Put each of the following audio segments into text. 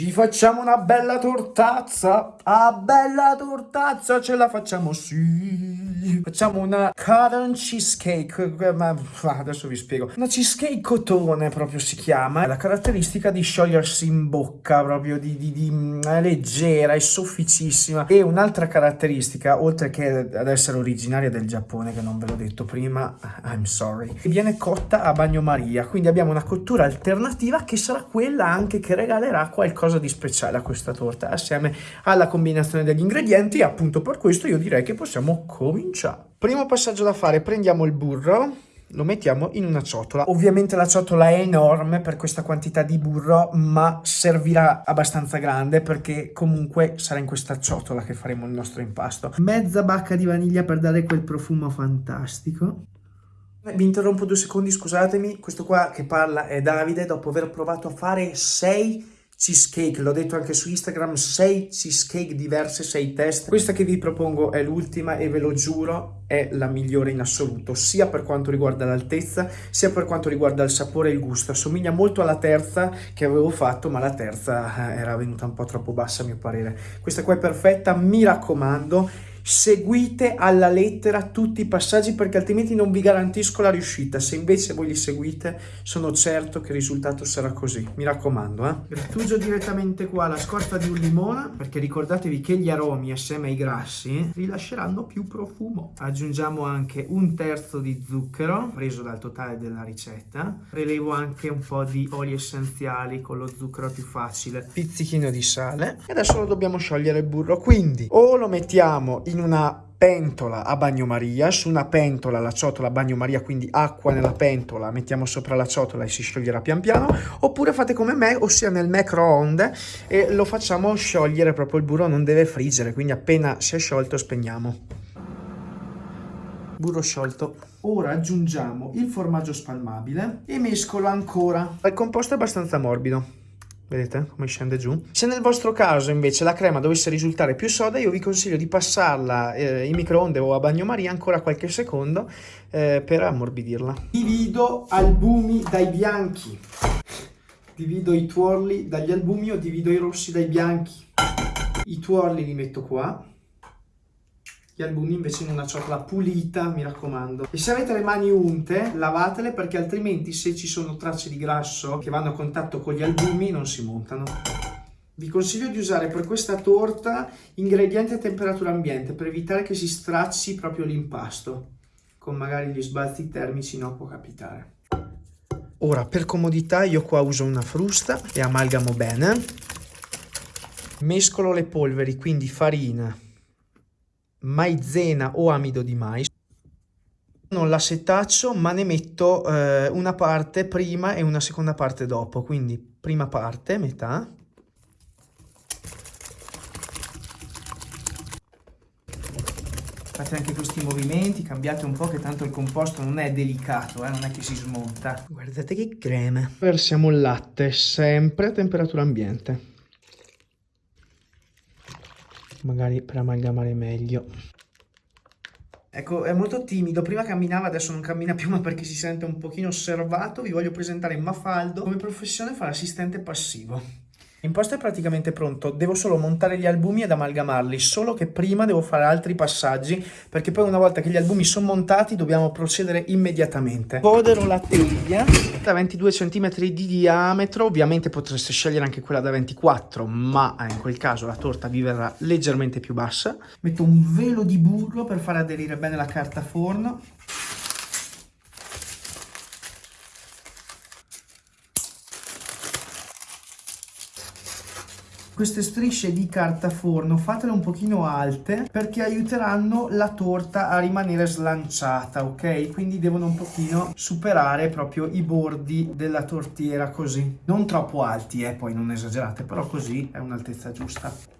Ci facciamo una bella tortazza, ah bella tortazza, ce la facciamo sì. Facciamo una cotton cheesecake, ma adesso vi spiego. Una cheesecake cotone proprio si chiama. La caratteristica di sciogliersi in bocca, proprio di, di, di è leggera, è sofficissima. E un'altra caratteristica, oltre che ad essere originaria del Giappone, che non ve l'ho detto prima, I'm sorry, viene cotta a bagnomaria. Quindi abbiamo una cottura alternativa che sarà quella anche che regalerà qualcosa di speciale a questa torta assieme alla combinazione degli ingredienti e appunto per questo io direi che possiamo cominciare. Primo passaggio da fare, prendiamo il burro, lo mettiamo in una ciotola. Ovviamente la ciotola è enorme per questa quantità di burro, ma servirà abbastanza grande perché comunque sarà in questa ciotola che faremo il nostro impasto. Mezza bacca di vaniglia per dare quel profumo fantastico. Vi interrompo due secondi, scusatemi. Questo qua che parla è Davide, dopo aver provato a fare 6 cheesecake, l'ho detto anche su Instagram, 6 cheesecake diverse, 6 test. Questa che vi propongo è l'ultima e ve lo giuro è la migliore in assoluto, sia per quanto riguarda l'altezza, sia per quanto riguarda il sapore e il gusto. Assomiglia molto alla terza che avevo fatto, ma la terza eh, era venuta un po' troppo bassa a mio parere. Questa qua è perfetta, mi raccomando seguite alla lettera tutti i passaggi perché altrimenti non vi garantisco la riuscita. Se invece voi li seguite sono certo che il risultato sarà così. Mi raccomando. Eh? Grattuso direttamente qua la scorza di un limone perché ricordatevi che gli aromi assieme ai grassi rilasceranno più profumo. Aggiungiamo anche un terzo di zucchero preso dal totale della ricetta. Prelevo anche un po' di oli essenziali con lo zucchero più facile. Pizzichino di sale. E adesso lo dobbiamo sciogliere il burro. Quindi o lo mettiamo in una pentola a bagnomaria, su una pentola la ciotola a bagnomaria, quindi acqua nella pentola, mettiamo sopra la ciotola e si scioglierà pian piano, oppure fate come me, ossia nel microonde e lo facciamo sciogliere proprio il burro, non deve friggere, quindi appena si è sciolto spegniamo. Burro sciolto. Ora aggiungiamo il formaggio spalmabile e mescolo ancora. Il composto è abbastanza morbido vedete come scende giù. Se nel vostro caso invece la crema dovesse risultare più soda, io vi consiglio di passarla eh, in microonde o a bagnomaria ancora qualche secondo eh, per ammorbidirla. Divido albumi dai bianchi, divido i tuorli dagli albumi o divido i rossi dai bianchi. I tuorli li metto qua gli albumi invece in una ciotola pulita, mi raccomando. E se avete le mani unte, lavatele perché altrimenti se ci sono tracce di grasso che vanno a contatto con gli albumi non si montano. Vi consiglio di usare per questa torta ingredienti a temperatura ambiente per evitare che si stracci proprio l'impasto. Con magari gli sbalzi termici no può capitare. Ora per comodità io qua uso una frusta e amalgamo bene. Mescolo le polveri, quindi farina, maizena o amido di mais. Non la setaccio ma ne metto eh, una parte prima e una seconda parte dopo, quindi prima parte, metà. Fate anche questi movimenti, cambiate un po' che tanto il composto non è delicato, eh, non è che si smonta. Guardate che crema. Versiamo il latte sempre a temperatura ambiente magari per amalgamare meglio. Ecco, è molto timido, prima camminava, adesso non cammina più, ma perché si sente un pochino osservato, vi voglio presentare Mafaldo, come professione fa l'assistente passivo. L'imposto è praticamente pronto, devo solo montare gli albumi ed amalgamarli, solo che prima devo fare altri passaggi, perché poi una volta che gli albumi sono montati dobbiamo procedere immediatamente. Fodero la teglia da 22 cm di diametro, ovviamente potreste scegliere anche quella da 24, ma in quel caso la torta vi verrà leggermente più bassa. Metto un velo di burro per far aderire bene la carta forno queste strisce di carta forno fatele un pochino alte perché aiuteranno la torta a rimanere slanciata ok? Quindi devono un pochino superare proprio i bordi della tortiera così. Non troppo alti eh poi non esagerate però così è un'altezza giusta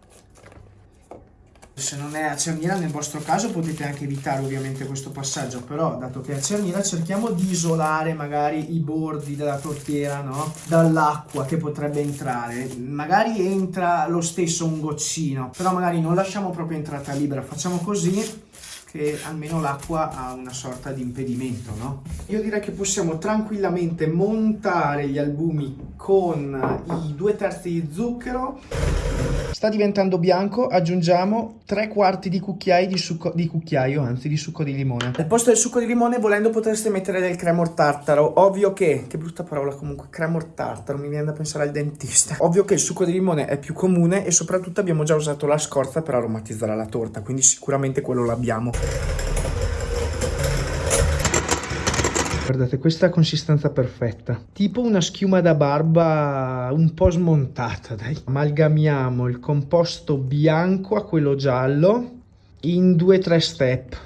se non è a cerniera nel vostro caso potete anche evitare ovviamente questo passaggio però dato che è a cerniera cerchiamo di isolare magari i bordi della tortiera no? dall'acqua che potrebbe entrare magari entra lo stesso un goccino però magari non lasciamo proprio entrata libera facciamo così che almeno l'acqua ha una sorta di impedimento, no? Io direi che possiamo tranquillamente montare gli albumi con i due terzi di zucchero. Sta diventando bianco, aggiungiamo tre quarti di cucchiaio di succo di cucchiaio, anzi di succo di limone. Al posto del succo di limone, volendo, potreste mettere del cremor tartaro. Ovvio che, che brutta parola comunque, cremor tartaro, mi viene da pensare al dentista. Ovvio che il succo di limone è più comune e soprattutto abbiamo già usato la scorza per aromatizzare la torta, quindi sicuramente quello l'abbiamo. Guardate, questa consistenza perfetta. Tipo una schiuma da barba un po' smontata, dai. Amalgamiamo il composto bianco a quello giallo in due o tre step.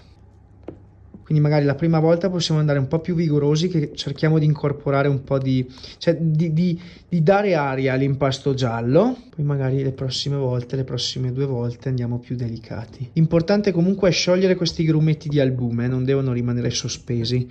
Quindi magari la prima volta possiamo andare un po' più vigorosi che cerchiamo di incorporare un po' di... cioè di, di, di dare aria all'impasto giallo. Poi magari le prossime volte, le prossime due volte andiamo più delicati. L'importante comunque è sciogliere questi grumetti di albume, non devono rimanere sospesi.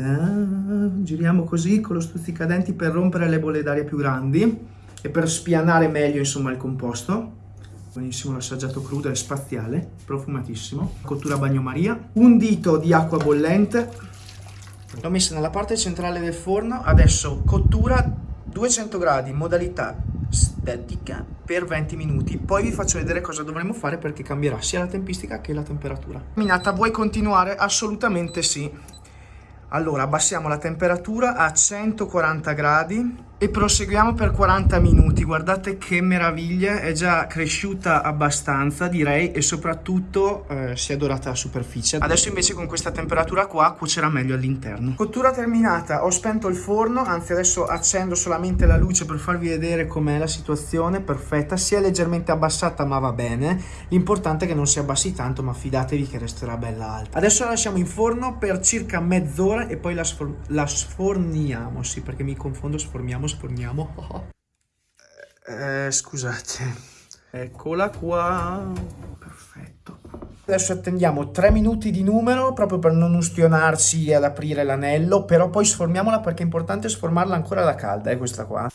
Giriamo così con lo stuzzicadenti per rompere le bolle d'aria più grandi e per spianare meglio insomma il composto. Buonissimo l'assaggiato crudo, è spaziale, profumatissimo. Cottura bagnomaria. Un dito di acqua bollente. L'ho messa nella parte centrale del forno. Adesso cottura 200 gradi, modalità statica per 20 minuti. Poi vi faccio vedere cosa dovremo fare perché cambierà sia la tempistica che la temperatura. Minata, vuoi continuare? Assolutamente sì. Allora abbassiamo la temperatura a 140 gradi e proseguiamo per 40 minuti. Guardate che meraviglia, è già cresciuta abbastanza direi e soprattutto eh, si è dorata la superficie. Adesso invece con questa temperatura qua cuocerà meglio all'interno. Cottura terminata, ho spento il forno, anzi adesso accendo solamente la luce per farvi vedere com'è la situazione, perfetta. Si è leggermente abbassata ma va bene, l'importante è che non si abbassi tanto ma fidatevi che resterà bella alta. Adesso la lasciamo in forno per circa mezz'ora ora e poi la, sfor la sforniamo, sì perché mi confondo, sforniamo, sforniamo. eh, scusate, eccola qua, perfetto. Adesso attendiamo 3 minuti di numero proprio per non ustionarci ad aprire l'anello, però poi sformiamola perché è importante sformarla ancora da calda, è questa qua.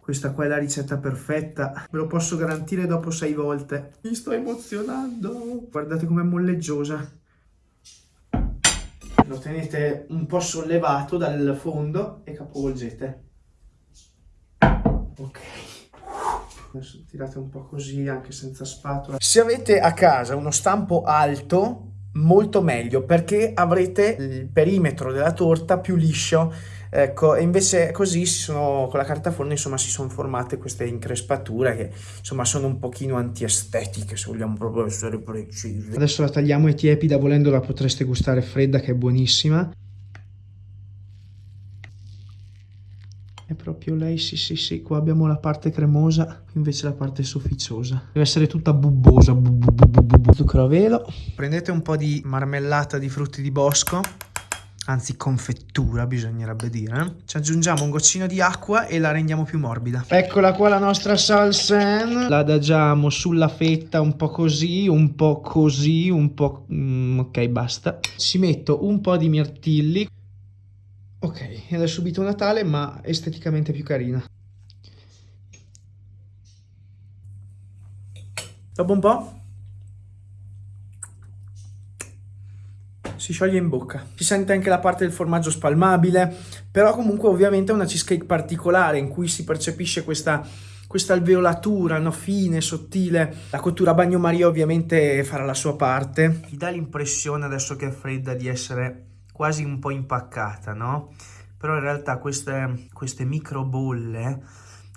Questa qua è la ricetta perfetta, ve lo posso garantire dopo 6 volte. Mi sto emozionando. Guardate com'è molleggiosa lo tenete un po' sollevato dal fondo e capovolgete. Ok. Adesso tirate un po' così anche senza spatola. Se avete a casa uno stampo alto, molto meglio perché avrete il perimetro della torta più liscio Ecco, e invece così sono, con la carta forno insomma si sono formate queste increspature che insomma sono un pochino antiestetiche se vogliamo proprio essere precisi. Adesso la tagliamo e tiepida, volendo la potreste gustare fredda che è buonissima. È proprio lei, sì sì sì, qua abbiamo la parte cremosa, invece la parte sofficiosa. Deve essere tutta bubbosa, bu, bu, bu, zucchero a velo. Prendete un po' di marmellata di frutti di bosco anzi confettura bisognerebbe dire. Ci aggiungiamo un goccino di acqua e la rendiamo più morbida. Eccola qua la nostra salsen. La adagiamo sulla fetta un po' così, un po' così, un po'... Mm, ok, basta. Ci metto un po' di mirtilli. Ok, ed è subito Natale ma esteticamente più carina. Dopo un po' si scioglie in bocca. Si sente anche la parte del formaggio spalmabile, però comunque ovviamente è una cheesecake particolare in cui si percepisce questa, questa alveolatura no? fine, sottile. La cottura a bagnomaria ovviamente farà la sua parte. Ti dà l'impressione adesso che è fredda di essere quasi un po' impaccata, no? Però in realtà queste, queste micro bolle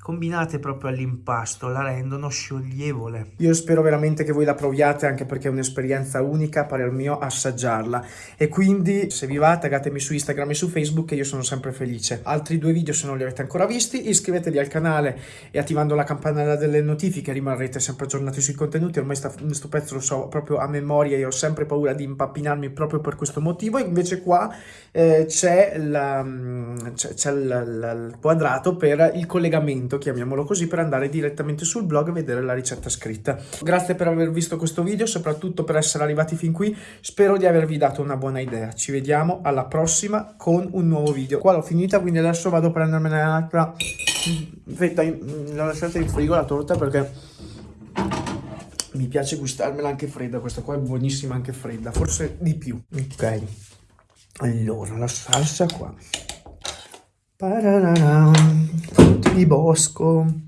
combinate proprio all'impasto la rendono scioglievole. Io spero veramente che voi la proviate anche perché è un'esperienza unica, parer mio, assaggiarla. E quindi se vi va taggatemi su Instagram e su Facebook e io sono sempre felice. Altri due video se non li avete ancora visti, iscrivetevi al canale e attivando la campanella delle notifiche rimarrete sempre aggiornati sui contenuti. Ormai questo pezzo lo so proprio a memoria e ho sempre paura di impappinarmi proprio per questo motivo. Invece qua eh, c'è mm, il quadrato per il collegamento sito, chiamiamolo così, per andare direttamente sul blog e vedere la ricetta scritta. Grazie per aver visto questo video, soprattutto per essere arrivati fin qui. Spero di avervi dato una buona idea. Ci vediamo alla prossima con un nuovo video. Qua l'ho finita, quindi adesso vado a prendermene un'altra Aspetta, l'ho lasciata in frigo la torta perché mi piace gustarmela anche fredda. Questa qua è buonissima anche fredda, forse di più. Ok, allora la salsa qua. Pararara, frutti di bosco.